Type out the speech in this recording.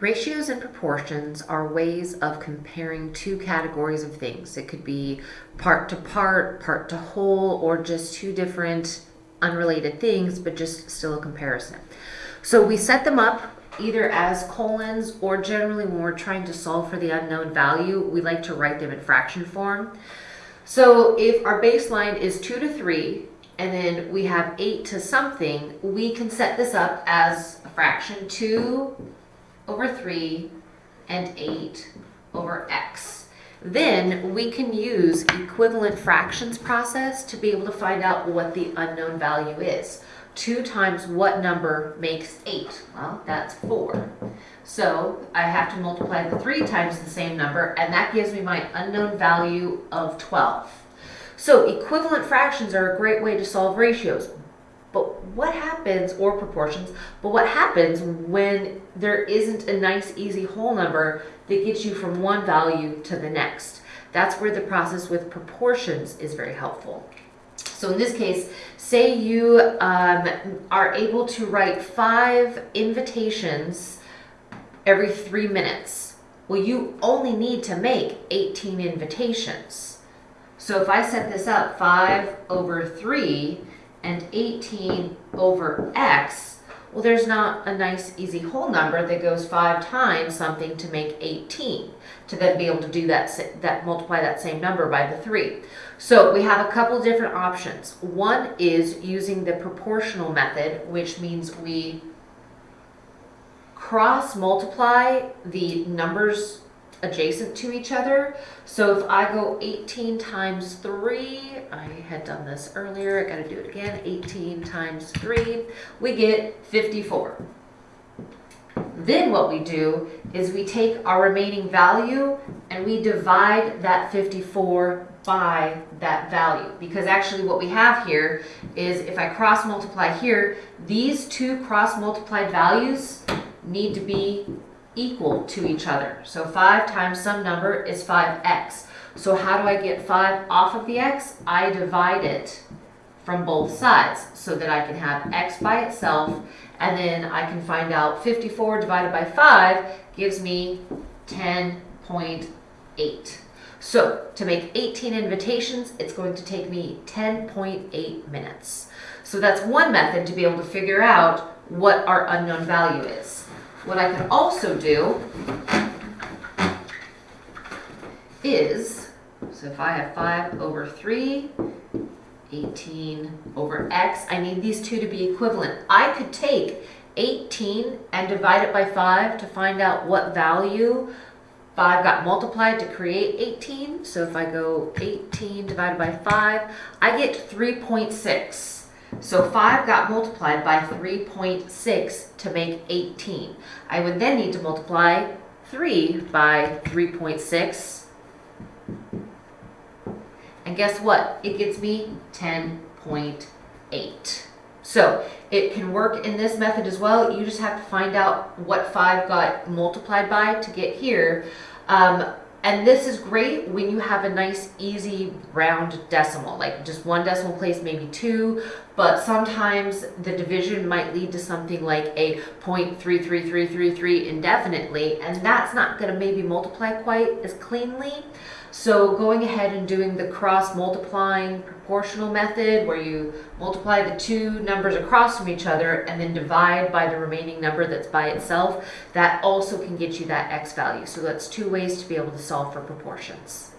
Ratios and proportions are ways of comparing two categories of things. It could be part to part, part to whole, or just two different unrelated things, but just still a comparison. So we set them up either as colons or generally when we're trying to solve for the unknown value, we like to write them in fraction form. So if our baseline is 2 to 3 and then we have 8 to something, we can set this up as a fraction 2 over 3 and 8 over x. Then we can use equivalent fractions process to be able to find out what the unknown value is. 2 times what number makes 8? Well, that's 4. So I have to multiply the 3 times the same number, and that gives me my unknown value of 12. So equivalent fractions are a great way to solve ratios. What happens, or proportions, but what happens when there isn't a nice easy whole number that gets you from one value to the next? That's where the process with proportions is very helpful. So in this case, say you um, are able to write five invitations every three minutes. Well, you only need to make 18 invitations. So if I set this up 5 over 3, and 18 over x, well, there's not a nice easy whole number that goes five times something to make 18 to then be able to do that, that multiply that same number by the three. So we have a couple different options. One is using the proportional method, which means we cross multiply the numbers adjacent to each other. So if I go 18 times 3, I had done this earlier, I gotta do it again, 18 times 3, we get 54. Then what we do is we take our remaining value and we divide that 54 by that value. Because actually what we have here is if I cross multiply here, these two cross multiplied values need to be equal to each other. So 5 times some number is 5x. So how do I get 5 off of the x? I divide it from both sides so that I can have x by itself and then I can find out 54 divided by 5 gives me 10.8. So to make 18 invitations, it's going to take me 10.8 minutes. So that's one method to be able to figure out what our unknown value is. What I could also do is, so if I have 5 over 3, 18 over x, I need these two to be equivalent. I could take 18 and divide it by 5 to find out what value 5 got multiplied to create 18. So if I go 18 divided by 5, I get 3.6. So 5 got multiplied by 3.6 to make 18. I would then need to multiply 3 by 3.6. And guess what? It gets me 10.8. So it can work in this method as well. You just have to find out what 5 got multiplied by to get here. Um, and this is great when you have a nice, easy, round decimal, like just one decimal place, maybe two, but sometimes the division might lead to something like a 0.33333 indefinitely, and that's not gonna maybe multiply quite as cleanly. So going ahead and doing the cross multiplying proportional method where you multiply the two numbers across from each other and then divide by the remaining number that's by itself, that also can get you that x value. So that's two ways to be able to solve for proportions.